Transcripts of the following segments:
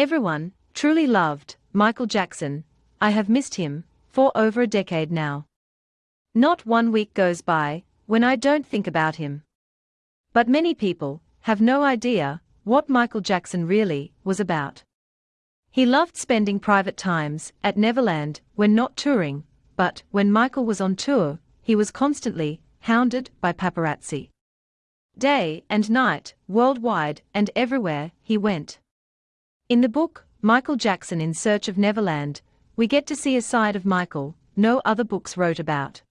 Everyone, truly loved, Michael Jackson, I have missed him, for over a decade now. Not one week goes by, when I don't think about him. But many people, have no idea, what Michael Jackson really was about. He loved spending private times at Neverland when not touring, but when Michael was on tour, he was constantly hounded by paparazzi. Day and night, worldwide and everywhere he went. In the book, Michael Jackson in Search of Neverland, we get to see a side of Michael no other books wrote about.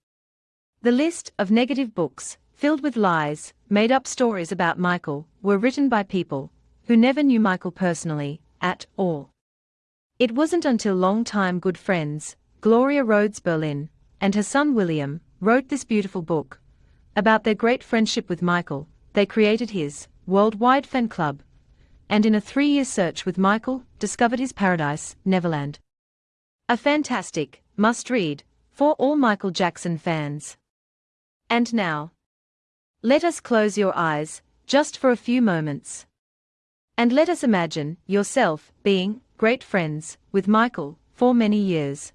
The list of negative books, filled with lies, made up stories about Michael, were written by people who never knew Michael personally, at all. It wasn't until long-time good friends, Gloria Rhodes Berlin, and her son William, wrote this beautiful book. About their great friendship with Michael, they created his worldwide fan club, and in a three-year search with Michael, discovered his paradise, Neverland. A fantastic, must-read, for all Michael Jackson fans. And now, let us close your eyes, just for a few moments. And let us imagine yourself being great friends with Michael for many years.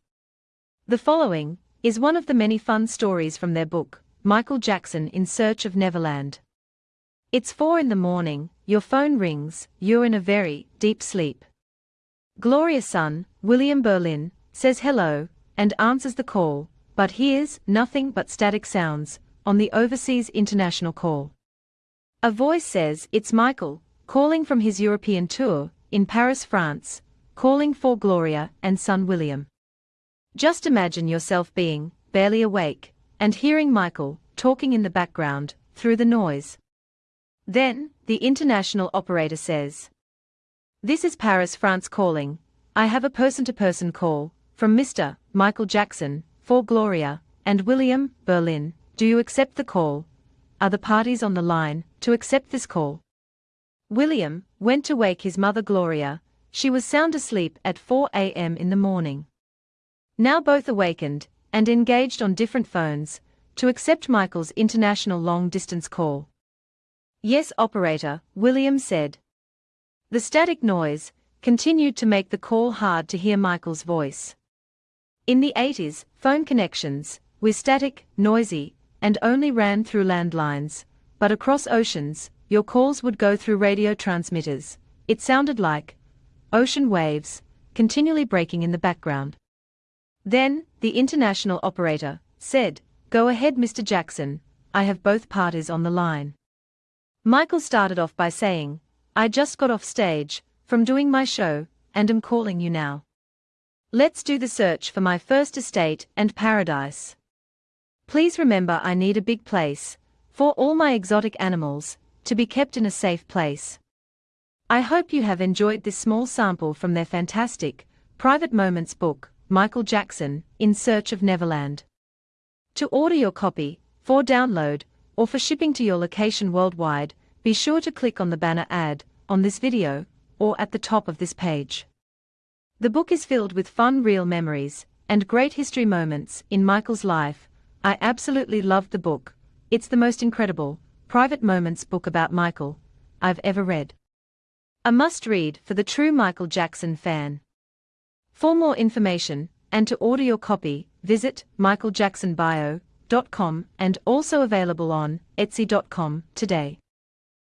The following is one of the many fun stories from their book, Michael Jackson in Search of Neverland. It's four in the morning, your phone rings, you're in a very deep sleep. Gloria's son, William Berlin, says hello, and answers the call, but hears nothing but static sounds on the overseas international call. A voice says it's Michael, calling from his European tour, in Paris, France, calling for Gloria and son William. Just imagine yourself being barely awake and hearing Michael talking in the background through the noise. Then, the international operator says, This is Paris, France calling. I have a person to person call from Mr. Michael Jackson for Gloria and William Berlin. Do you accept the call? Are the parties on the line to accept this call? William went to wake his mother Gloria she was sound asleep at 4 a.m. in the morning. Now both awakened, and engaged on different phones, to accept Michael's international long-distance call. Yes operator, William said. The static noise, continued to make the call hard to hear Michael's voice. In the 80s, phone connections, were static, noisy, and only ran through landlines, but across oceans, your calls would go through radio transmitters. It sounded like, ocean waves, continually breaking in the background. Then, the international operator said, Go ahead, Mr. Jackson, I have both parties on the line. Michael started off by saying, I just got off stage, from doing my show, and am calling you now. Let's do the search for my first estate and paradise. Please remember I need a big place, for all my exotic animals, to be kept in a safe place. I hope you have enjoyed this small sample from their fantastic, Private Moments book, Michael Jackson, In Search of Neverland. To order your copy, for download, or for shipping to your location worldwide, be sure to click on the banner ad, on this video, or at the top of this page. The book is filled with fun real memories, and great history moments in Michael's life. I absolutely loved the book. It's the most incredible, private moments book about Michael I've ever read. A must-read for the true Michael Jackson fan. For more information, and to order your copy, visit michaeljacksonbio.com and also available on etsy.com today.